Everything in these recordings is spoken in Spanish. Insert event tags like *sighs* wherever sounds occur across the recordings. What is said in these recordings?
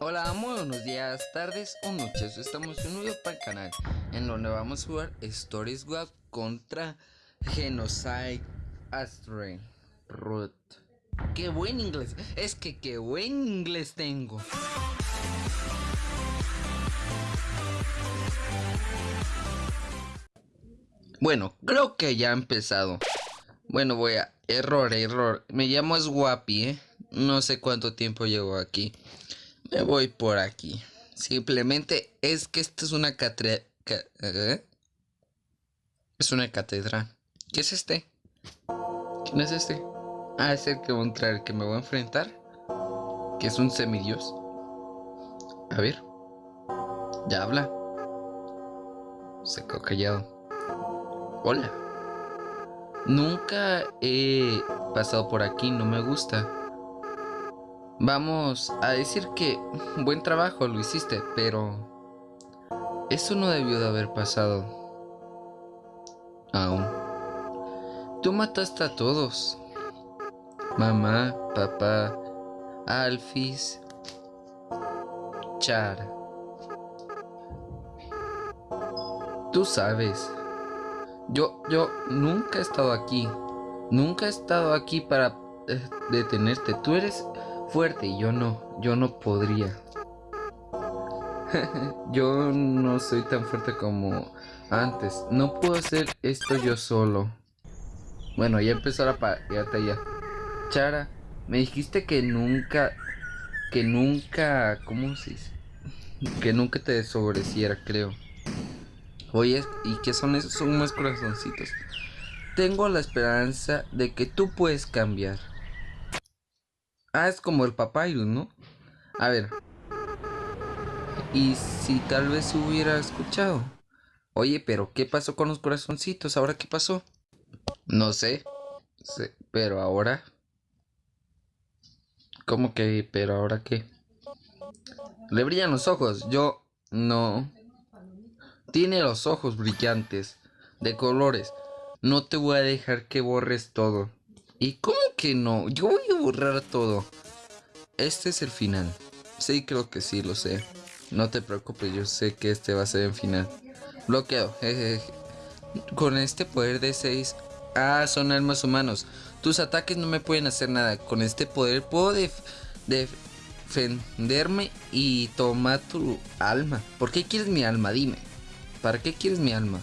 Hola, muy buenos días, tardes o noches. Estamos en un video para el canal en donde vamos a jugar Stories Web contra Genocide Astray Root. Qué buen inglés, es que qué buen inglés tengo. Bueno, creo que ya ha empezado. Bueno, voy a... Error, error. Me llamo Swappy, ¿eh? No sé cuánto tiempo llevo aquí. Me voy por aquí. Simplemente es que esta es una catedral. ¿eh? Es una catedral. ¿Qué es este? ¿Quién es este? Ah, es el que voy a entrar, el que me voy a enfrentar. Que es un semidios. A ver. Ya habla. Se quedó callado. Hola. Nunca he pasado por aquí, no me gusta. Vamos a decir que buen trabajo lo hiciste, pero eso no debió de haber pasado. Aún. Tú mataste a todos. Mamá, papá, Alfis, Char. Tú sabes. Yo, yo nunca he estado aquí. Nunca he estado aquí para eh, detenerte. Tú eres fuerte y yo no. Yo no podría. *laughs* yo no soy tan fuerte como antes. No puedo hacer esto yo solo. Bueno, ya empezó la ya. Chara, me dijiste que nunca... Que nunca... ¿Cómo se dice? Que nunca te desobreciera, creo. Oye, ¿y qué son esos? Son más corazoncitos. Tengo la esperanza de que tú puedes cambiar. Ah, es como el papyrus, ¿no? A ver. Y si tal vez hubiera escuchado. Oye, pero ¿qué pasó con los corazoncitos? ¿Ahora qué pasó? No sé. sé pero ahora... ¿Cómo que? ¿Pero ahora qué? Le brillan los ojos. Yo no... Tiene los ojos brillantes, de colores. No te voy a dejar que borres todo. ¿Y cómo que no? Yo voy borrar todo. Este es el final. Sí, creo que sí, lo sé. No te preocupes, yo sé que este va a ser el final. Bloqueo. Con este poder de 6... Ah, son almas humanos. Tus ataques no me pueden hacer nada. Con este poder puedo defenderme y tomar tu alma. ¿Por qué quieres mi alma? Dime. ¿Para qué quieres mi alma?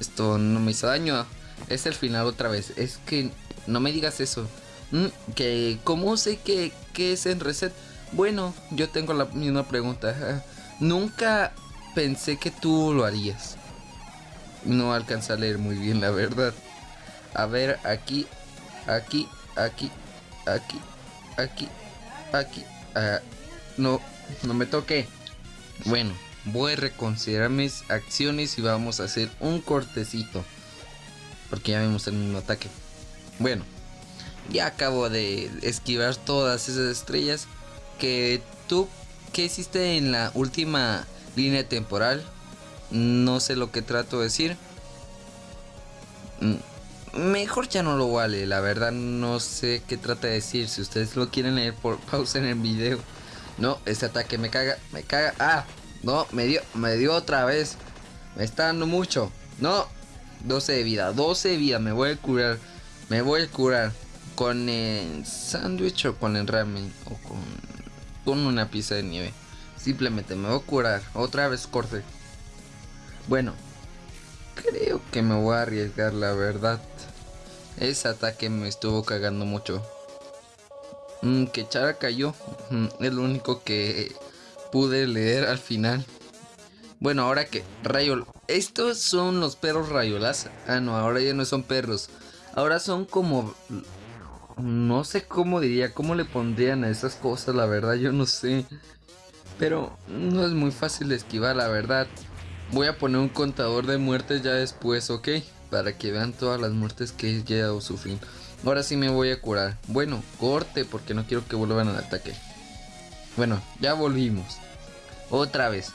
Esto no me hizo daño. Es el final otra vez. Es que no me digas eso. Mm, que, ¿cómo sé que, que es en reset? Bueno, yo tengo la misma pregunta. Nunca pensé que tú lo harías. No alcanza a leer muy bien, la verdad. A ver, aquí, aquí, aquí, aquí, aquí, aquí. Ah, no, no me toque. Bueno, voy a reconsiderar mis acciones y vamos a hacer un cortecito. Porque ya vimos el mismo ataque. Bueno, ya acabo de esquivar todas esas estrellas. Que tú, ¿qué hiciste en la última línea temporal? No sé lo que trato de decir. Mm, mejor ya no lo vale, la verdad no sé qué trata de decir. Si ustedes lo quieren leer, por pausa en el video. No, ese ataque me caga, me caga. Ah, no, me dio, me dio otra vez. Me está dando mucho. No. 12 de vida, 12 de vida. Me voy a curar. Me voy a curar. Con el sándwich o con el ramen. O con, con una pizza de nieve. Simplemente me voy a curar. Otra vez corte. Bueno. Creo que me voy a arriesgar la verdad. Ese ataque me estuvo cagando mucho. Mm, que Chara cayó. Mm, es lo único que pude leer al final. Bueno, ahora que Rayol... Estos son los perros rayolas. Ah, no, ahora ya no son perros. Ahora son como... No sé cómo diría, cómo le pondrían a esas cosas, la verdad, yo no sé. Pero no es muy fácil de esquivar, la verdad. Voy a poner un contador de muertes ya después, ¿ok? Para que vean todas las muertes que he llegado a sufrir. Ahora sí me voy a curar. Bueno, corte porque no quiero que vuelvan al ataque. Bueno, ya volvimos. Otra vez.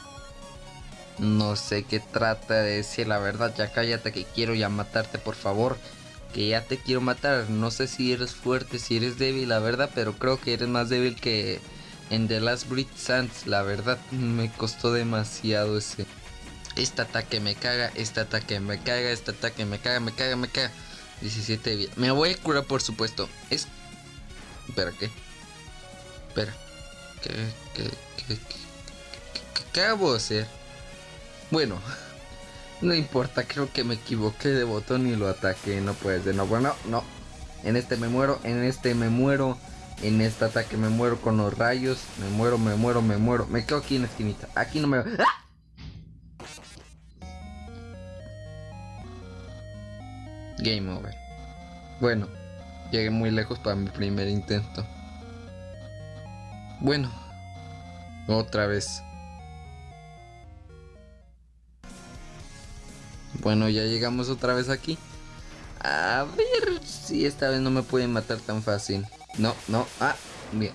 No sé qué trata de decir la verdad. Ya cállate que quiero ya matarte, por favor. Que ya te quiero matar. No sé si eres fuerte, si eres débil, la verdad. Pero creo que eres más débil que, en The Last Breed Sands. La verdad me costó demasiado ese. Este ataque me caga, este ataque me caga, este ataque me caga, me caga, me caga. 17 de vida. Me voy a curar por supuesto. Es... Espera, ¿qué? Espera. ¿Qué, qué, qué, qué, qué, qué acabo de hacer? Bueno. No importa, creo que me equivoqué de botón y lo ataqué. No puede ser, no, bueno, no. En este me muero, en este me muero. En este ataque me muero con los rayos. Me muero, me muero, me muero. Me quedo aquí en la esquinita. Aquí no me... ¡Ah! Game over. Bueno, llegué muy lejos para mi primer intento. Bueno, otra vez. Bueno, ya llegamos otra vez aquí. A ver si esta vez no me pueden matar tan fácil. No, no, ah, bien.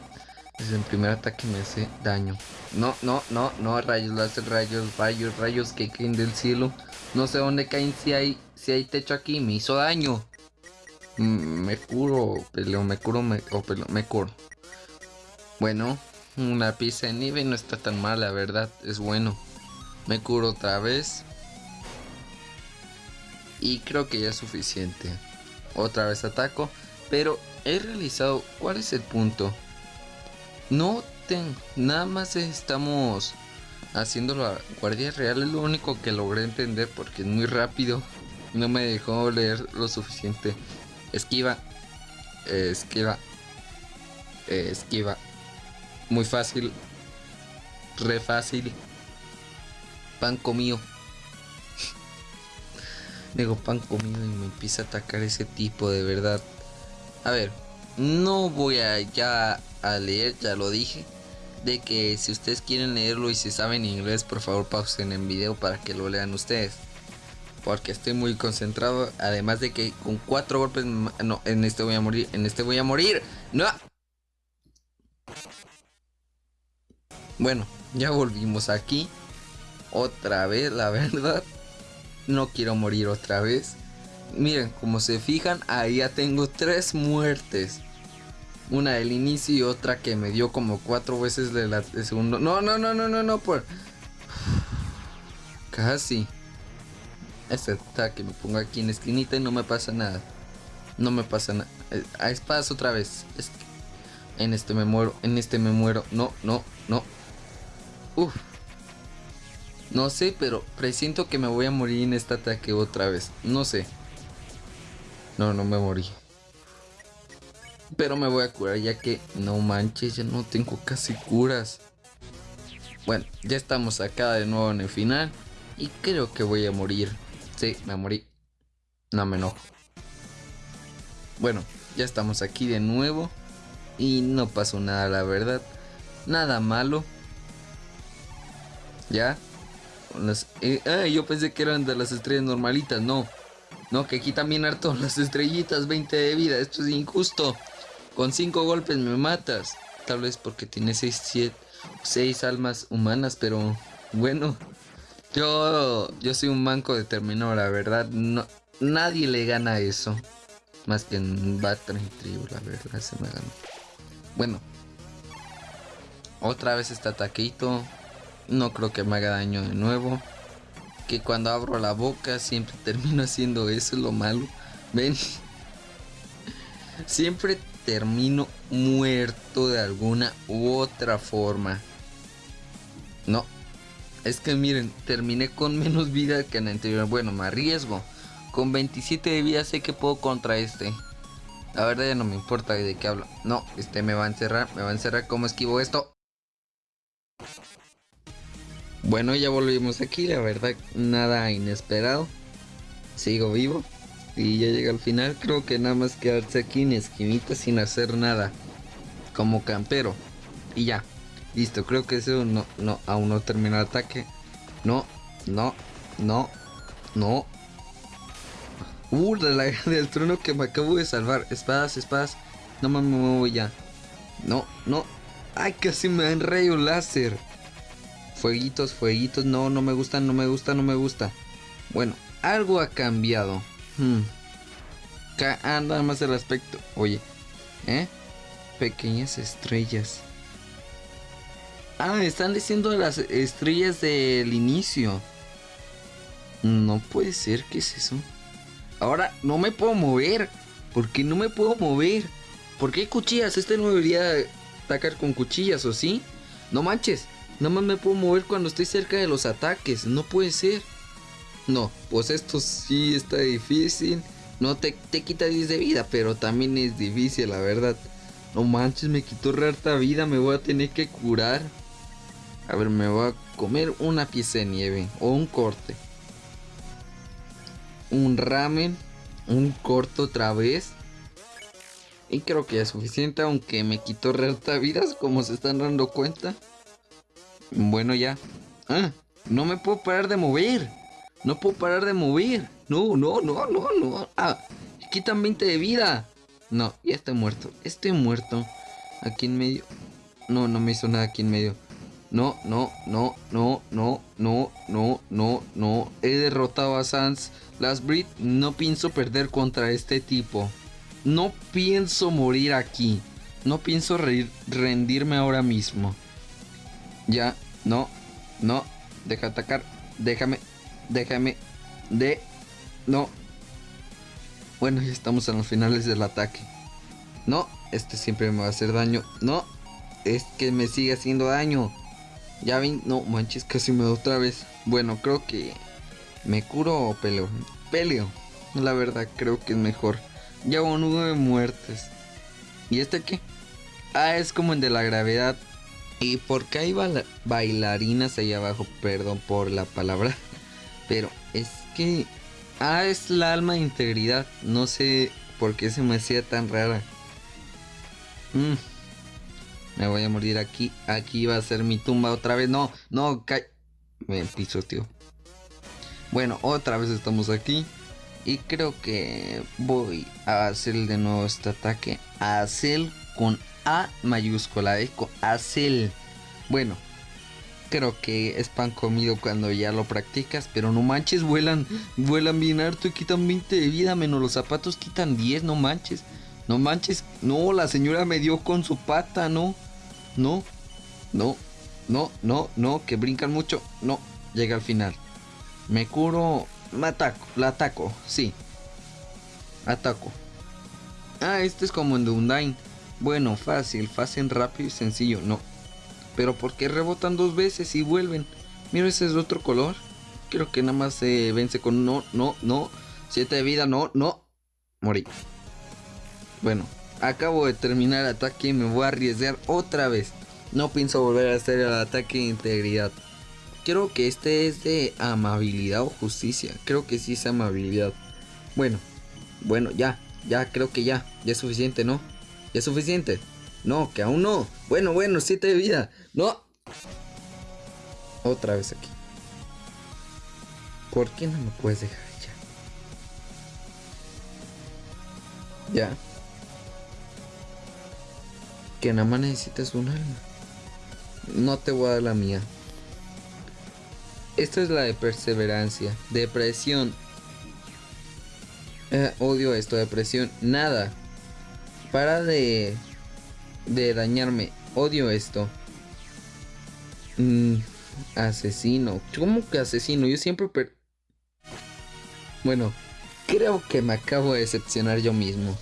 Desde el primer ataque me hace daño. No, no, no, no, rayos, láser, rayos, rayos, rayos que caen del cielo. No sé dónde caen si hay, si hay techo aquí. Me hizo daño. Mm, me curo, peleo, me curo, me, o peleo, me curo. Bueno, una pizza de nieve no está tan mal, la verdad, es bueno. Me curo otra vez. Y creo que ya es suficiente. Otra vez ataco. Pero he realizado... ¿Cuál es el punto? No tengo... Nada más estamos haciendo la guardia real. Es lo único que logré entender porque es muy rápido. No me dejó leer lo suficiente. Esquiva. esquiva. esquiva. Muy fácil. Re fácil. Pan comido. Digo pan comido y me empieza a atacar ese tipo de verdad. A ver, no voy a ya a leer, ya lo dije. De que si ustedes quieren leerlo y si saben inglés, por favor pausen en video para que lo lean ustedes. Porque estoy muy concentrado. Además de que con cuatro golpes... No, en este voy a morir. En este voy a morir. No. Bueno, ya volvimos aquí. Otra vez, la *laughs* verdad. No quiero morir otra vez. Miren, como se fijan, ahí ya tengo tres muertes. Una del inicio y otra que me dio como cuatro veces de la segundo. No, no, no, no, no, no, por. *sighs* Casi. Este ataque me pongo aquí en esquinita y no me pasa nada. No me pasa nada. Eh, a espadas otra vez. En este me muero, en este me muero. No, no, no. Uf. No sé, pero presiento que me voy a morir en este ataque otra vez. No sé. No, no me morí. Pero me voy a curar ya que no manches, ya no tengo casi curas. Bueno, ya estamos acá de nuevo en el final. Y creo que voy a morir. Sí, me morí. No me enojo. Bueno, ya estamos aquí de nuevo. Y no pasó nada, la verdad. Nada malo. Ya. Eh, yo pensé que eran de las estrellas normalitas. No. No, que aquí también harto *laughs* las estrellitas. 20 de vida. Esto es injusto. Con 5 golpes me matas. Tal vez porque tiene 6, 7, 6 almas humanas. Pero bueno. Yo, yo soy un manco determinado, la verdad. No, nadie le gana eso. Más que en Battle Tribu, la verdad, se me ganó. Bueno. Otra vez este ataquito. No creo que me haga daño de nuevo. Que cuando abro la boca siempre *laughs* termino haciendo eso, es lo malo. Ven. Siempre termino muerto de alguna u otra forma. No. Es que miren, terminé con menos vida que en el anterior. Bueno, me arriesgo. Con 27 de vida sé que puedo contra este. La verdad ya no me importa de qué hablo. No, este me va a encerrar. Me va a encerrar. ¿Cómo esquivo esto? Bueno, ya volvimos aquí, la verdad, nada inesperado. Sigo vivo. Y ya llega al final, creo que nada más quedarse aquí en esquinita sin hacer nada. Como campero. Y ya. Listo, creo que eso no, no, aún no termina el ataque. No, no, no, no. Uh, la *laughs* del trono que me acabo de salvar. Espadas, espadas. No me muevo ya. No, no. Ay, casi me dan rayo láser. Fueguitos, fueguitos. No, no me gusta, no me gusta, no me gusta. Bueno, algo ha cambiado. Hmm. Ah, nada más el aspecto. Oye, ¿eh? Pequeñas estrellas. Ah, están diciendo las estrellas del inicio. No puede ser, ¿qué es eso? Ahora no me puedo mover. ¿Por qué no me puedo mover? ¿Por qué cuchillas? Este no debería atacar con cuchillas, ¿o sí? No manches. Nada más me puedo mover cuando estoy cerca de los ataques. No puede ser. No, pues esto sí está difícil. No te, te quita 10 de vida, pero también es difícil, la verdad. No manches, me quitó harta vida. Me voy a tener que curar. A ver, me voy a comer una pieza de nieve. O un corte. Un ramen. Un corto otra vez. Y creo que es suficiente, aunque me quitó harta vidas, como se están dando cuenta. Bueno, ya. Ah, no me puedo parar de mover. No puedo parar de mover. No, no, no, no, no. Ah, quitan 20 de vida. No, ya estoy muerto. Estoy muerto. Aquí en medio. No, no me hizo nada aquí en medio. No, no, no, no, no, no, no, no, no. He derrotado a Sans. Last Breed. No pienso perder contra este tipo. No pienso morir aquí. No pienso rendirme ahora mismo. Ya, no, no, deja atacar, déjame, déjame, de, no. Bueno, ya estamos en los finales del ataque. No, este siempre me va a hacer daño. No, es que me sigue haciendo daño. Ya vi, no manches, casi me da otra vez. Bueno, creo que me curo o peleo. Peleo, la verdad, creo que es mejor. Ya hubo nueve muertes. ¿Y este qué? Ah, es como el de la gravedad. ¿Y por qué hay bailarinas ahí abajo? Perdón por la palabra. *laughs* Pero es que... Ah, es la alma de integridad. No sé por qué se me hacía tan rara. Mm. Me voy a morir aquí. Aquí va a ser mi tumba otra vez. No, no, cae. Me piso, tío. Bueno, otra vez estamos aquí. Y creo que voy a hacer de nuevo este ataque. Hacer con a mayúscula, ¿eh? Acel. Bueno, creo que es pan comido cuando ya lo practicas, pero no manches, vuelan, vuelan bien harto y quitan 20 de vida, menos los zapatos quitan 10, no manches. No manches, no, la señora me dio con su pata, no. No, no, no, no, no, que brincan mucho. No, llega al final. Me curo, me ataco, la ataco, sí. Ataco. Ah, este es como en The Undyne. Bueno, fácil, fácil, rápido y sencillo, no. Pero ¿por qué rebotan dos veces y vuelven? Mira, ese es de otro color. Creo que nada más se vence con no, no, no. Siete de vida, no, no. Morí. Bueno, acabo de terminar el ataque y me voy a arriesgar otra vez. No pienso volver a hacer el ataque de integridad. Creo que este es de amabilidad o justicia. Creo que sí es amabilidad. Bueno, bueno, ya, ya, creo que ya. Ya es suficiente, ¿no? Es suficiente? No, que aún no. Bueno, bueno, siete de vida. No. Otra vez aquí. ¿Por qué no me puedes dejar ya? Ya. Que nada más necesitas un alma. No te voy a dar la mía. Esta es la de perseverancia. Depresión. Eh, odio esto, depresión. Nada. Para de, de dañarme. Odio esto. Mm, asesino. ¿Cómo que asesino? Yo siempre... bueno, creo que me acabo de decepcionar yo mismo.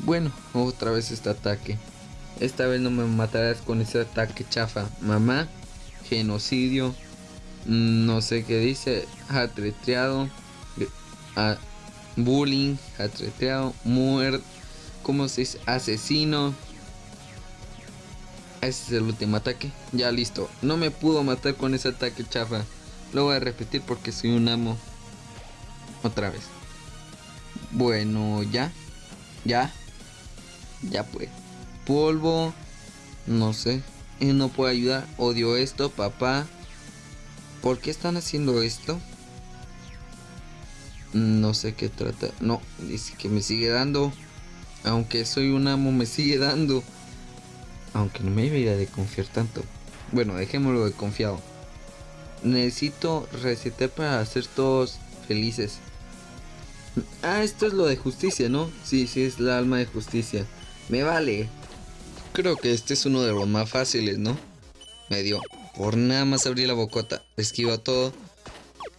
Bueno, otra vez este ataque. Esta vez no me matarás con ese ataque chafa. Mamá, genocidio, mm, no sé qué dice, atreteado, bullying, atreteado, muerte ¿Cómo se dice? Asesino. Ese es el último ataque. Ya listo. No me pudo matar con ese ataque chafa. Lo voy a repetir porque soy un amo. Otra vez. Bueno, ya. Ya. Ya pues. Polvo. No sé. No puede ayudar. Odio esto, papá. ¿Por qué están haciendo esto? No sé qué trata. No, dice que me sigue dando. Aunque soy un amo, me sigue dando. Aunque no me debería de confiar tanto. Bueno, dejémoslo de confiado. Necesito recetar para hacer todos felices. Ah, esto es lo de justicia, ¿no? Sí, sí, es la alma de justicia. Me vale. Creo que este es uno de los más fáciles, ¿no? Me dio. Por nada más abrí la bocota. Esquiva todo.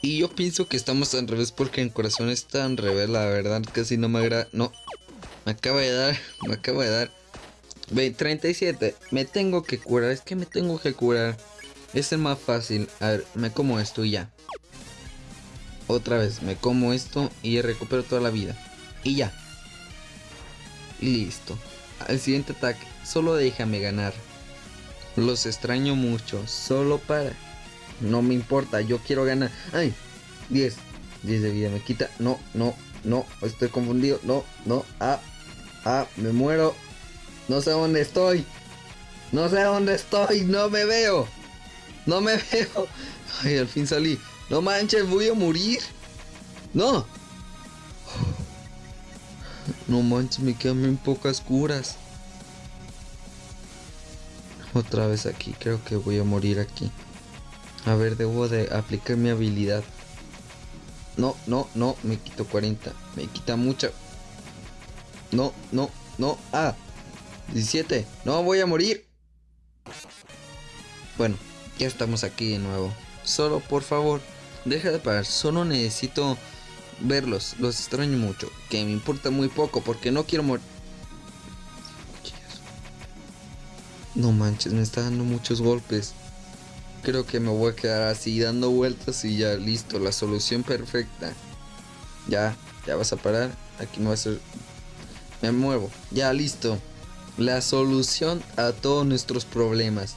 Y yo pienso que estamos al revés porque el corazón está al revés, la verdad. Casi no me agrada. No. Me acaba de dar. Me acaba de dar. Ve, 37. Me tengo que curar. Es que me tengo que curar. Es el más fácil. A ver, me como esto y ya. Otra vez, me como esto y recupero toda la vida. Y ya. Listo. Al siguiente ataque. Solo déjame ganar. Los extraño mucho. Solo para... No me importa. Yo quiero ganar. ¡Ay! 10. 10 de vida. Me quita. No, no, no. Estoy confundido. No, no. Ah. Ah. Me muero. No sé dónde estoy. No sé dónde estoy. No me veo. No me *laughs* veo. Ay, al fin salí. No manches, voy a morir. No. No manches, me quedan bien pocas curas. Otra vez aquí, creo que voy a morir aquí. A ver, debo de aplicar mi habilidad. No, no, no, me quito 40. Me quita mucho. No, no, no. Ah, 17. No, voy a morir. Bueno, ya estamos aquí de nuevo. Solo, por favor, deja de parar. Solo necesito verlos. Los extraño mucho. Que me importa muy poco porque no quiero morir. No manches, me está dando muchos golpes. Creo que me voy a quedar así dando vueltas y ya listo, la solución perfecta. Ya, ya vas a parar. Aquí me va a hacer... Me muevo. Ya, listo. La solución a todos nuestros problemas.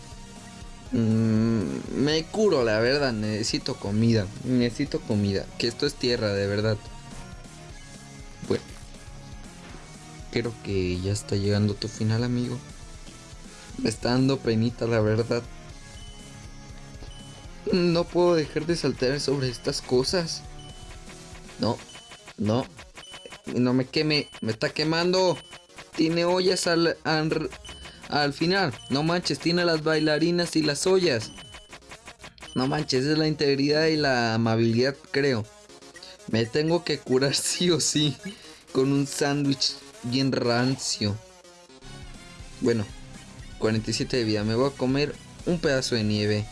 Mm, me curo, la verdad. Necesito comida. Necesito comida. Que esto es tierra, de verdad. Bueno. Creo que ya está llegando tu final, amigo. Me está dando penita, la verdad. No puedo dejar de saltar sobre estas cosas. No, no. No me queme, me está quemando. Tiene ollas al, al, final. No manches, tiene las bailarinas y las ollas. No manches, es la integridad y la amabilidad, creo. Me tengo que curar *laughs* sí o sí. Con un sándwich bien rancio. Bueno, 47 de vida. Me voy a comer un pedazo de nieve.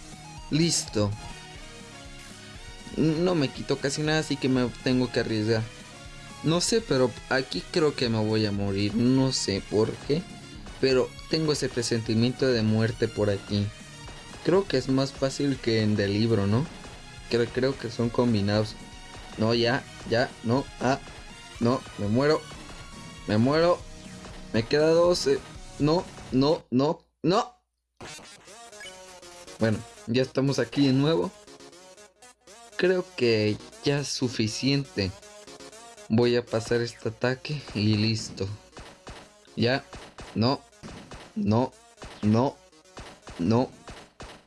Listo. No me quito casi nada, así que me tengo que arriesgar. No sé, pero aquí creo que me voy a morir. No sé por qué. Pero tengo ese presentimiento de muerte por aquí. Creo que es más fácil que en el libro, ¿no? Creo, creo que son combinados. No, ya, ya, no, ah, no, me muero. Me muero. Me queda 12. No, no, no, no. Bueno, ya estamos aquí de nuevo. Creo que ya es suficiente. Voy a pasar este ataque y listo. Ya. No. No. No. No.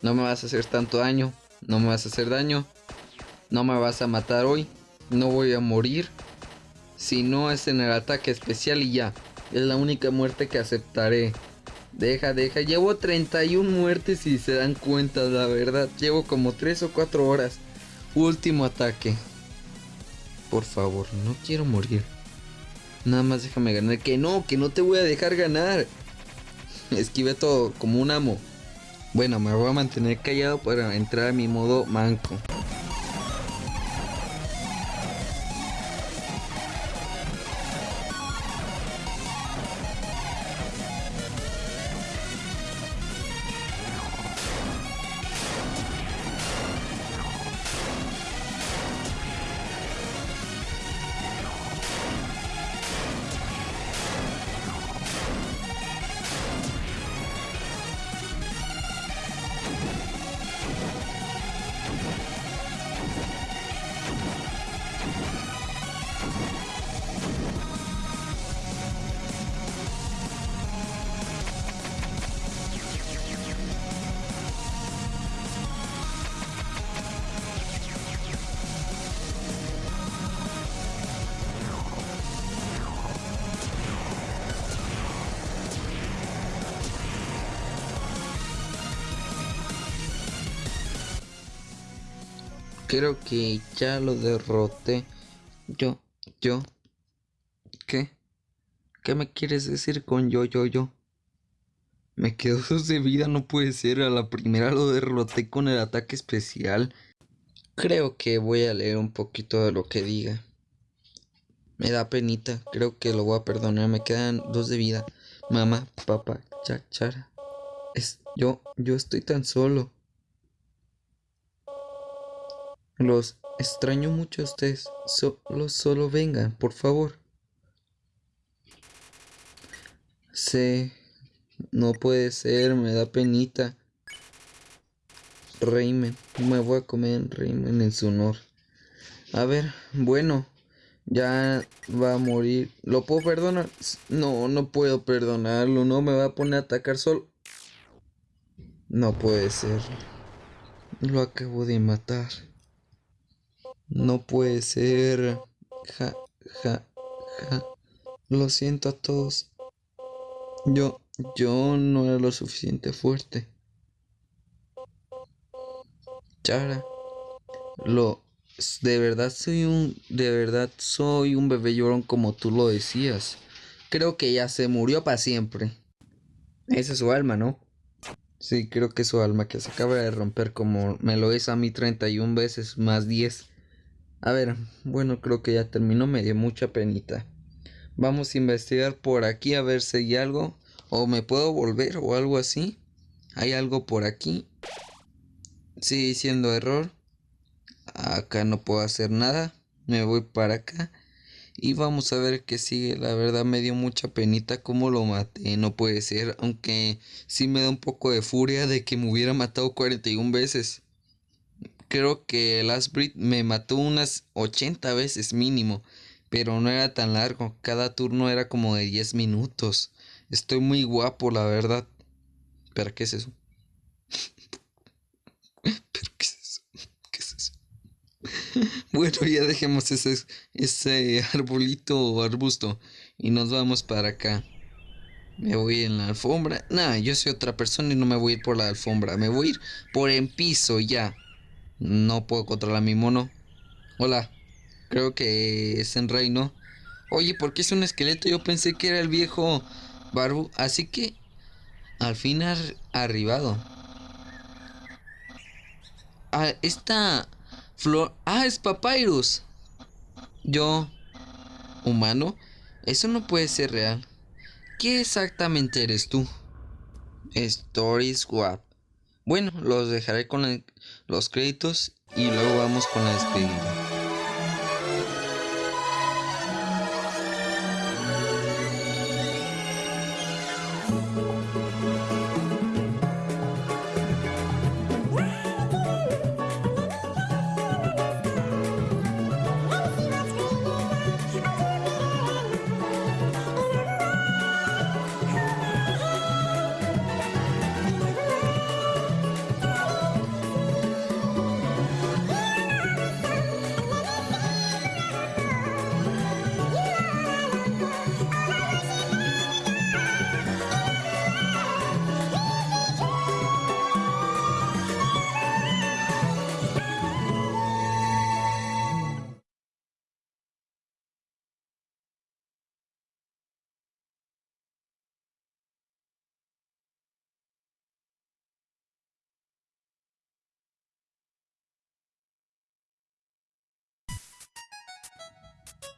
No me vas a hacer tanto daño. No me vas a hacer daño. No me vas a matar hoy. No voy a morir. Si no es en el ataque especial y ya. Es la única muerte que aceptaré. Deja, deja. Llevo 31 muertes si se dan cuenta, la verdad. Llevo como 3 o 4 horas. Último ataque. Por favor, no quiero morir. Nada más déjame ganar. Que no, que no te voy a dejar ganar. Esquive todo como un amo. Bueno, me voy a mantener callado para entrar a mi modo manco. Creo que ya lo derroté. Yo, yo. ¿Qué? ¿Qué me quieres decir con yo, yo, yo? Me quedo dos *laughs* de vida, no puede ser. A la primera lo derroté con el ataque especial. Creo que voy a leer un poquito de lo que diga. Me da penita, creo que lo voy a perdonar. Me quedan dos de vida. Mamá, papá, chachara. Es, yo, yo estoy tan solo. Los extraño mucho a ustedes. Solo, solo vengan, por favor. Sé, no puede ser, me da penita. Reimen, me voy a comer Reimen en su honor. A ver, bueno, ya va a morir. ¿Lo puedo perdonar? No, no puedo perdonarlo. No me va a poner a atacar solo. No puede ser. Lo acabo de matar. No puede ser. Ja, ja, ja. Lo siento a todos. Yo, yo no era lo suficiente fuerte. Chara, lo, de verdad soy un, de verdad soy un bebé llorón como tú lo decías. Creo que ya se murió para siempre. Esa es su alma, ¿no? Sí, creo que es su alma que se acaba de romper como me lo es a mí 31 veces más 10. A ver, bueno, creo que ya terminó, me dio mucha penita. Vamos a investigar por aquí a ver si hay algo. O me puedo volver o algo así. Hay algo por aquí. Sigue siendo error. Acá no puedo hacer nada. Me voy para acá. Y vamos a ver qué sigue. La verdad me dio mucha penita cómo lo maté. No puede ser. Aunque sí me da un poco de furia de que me hubiera matado 41 veces. Creo que el Last Breed me mató unas 80 veces mínimo pero no era tan largo, cada turno era como de 10 minutos. Estoy muy guapo, la verdad. ¿Pero qué es eso? *laughs* ¿Pero qué es eso? ¿Qué es eso? *laughs* bueno, ya dejemos ese, ese arbolito o arbusto y nos vamos para acá. Me voy en la alfombra. Nah, yo soy otra persona y no me voy a ir por la alfombra. Me voy a ir por el piso ya. No puedo controlar a mi mono. Hola. Creo que es en reino. Oye, ¿por qué es un esqueleto? Yo pensé que era el viejo Barbu. Así que al fin arribado. Ah, esta flor. Ah, es Papyrus. Yo, humano. Eso no puede ser real. ¿Qué exactamente eres tú? Story Swap. Bueno, los dejaré con los créditos y luego vamos con la despedida.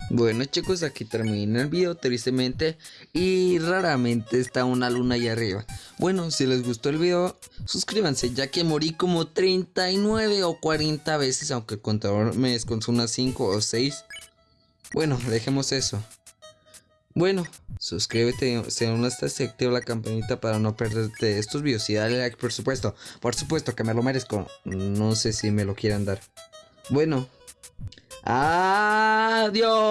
Bueno chicos, aquí termina el video tristemente y raramente está una luna ahí arriba. Bueno, si les gustó el video, suscríbanse ya que morí como 39 o 40 veces, aunque el contador me descontó unas 5 o 6. Bueno, dejemos eso. Bueno, suscríbete si aún no estás activa la campanita para no perderte estos videos y dale like por supuesto. Por supuesto que me lo merezco. No sé si me lo quieran dar. Bueno, Adiós.